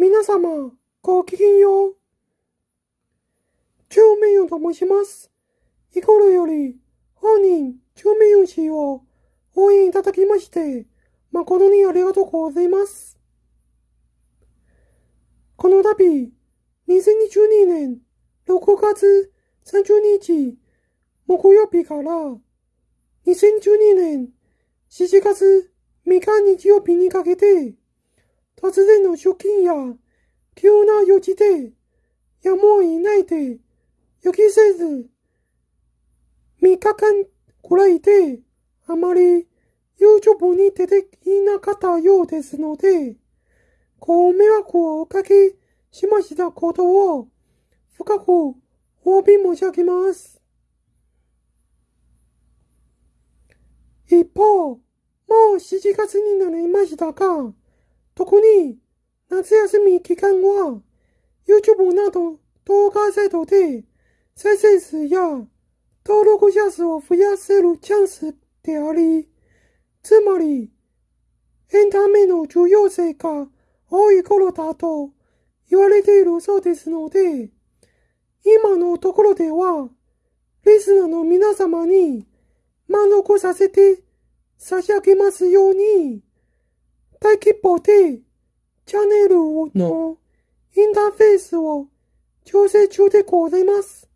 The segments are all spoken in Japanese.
皆様、ごきげんよう。中名誉と申します。日頃より、本人、中名誉氏を応援いただきまして、誠にありがとうございます。この度、2022年6月30日、木曜日から、2012年7月3日日曜日にかけて、突然の出勤や急な用事でやむを得ないで予期せず3日間くらいであまり YouTube に出ていなかったようですので、ご迷惑をおかけしましたことを深くお詫び申し上げます。一方、もう7月になりましたが、特に夏休み期間は YouTube など動画サイトで再生数や登録者数を増やせるチャンスであり、つまりエンタメの重要性が多い頃だと言われているそうですので、今のところでは、リスナーの皆様に満足させて差し上げますように、大規模でチャンネルのインターフェースを調整中でございます。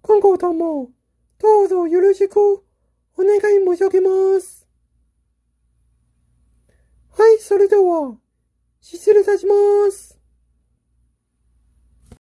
今後ともどうぞよろしくお願い申し上げます。はい、それでは失礼いたします。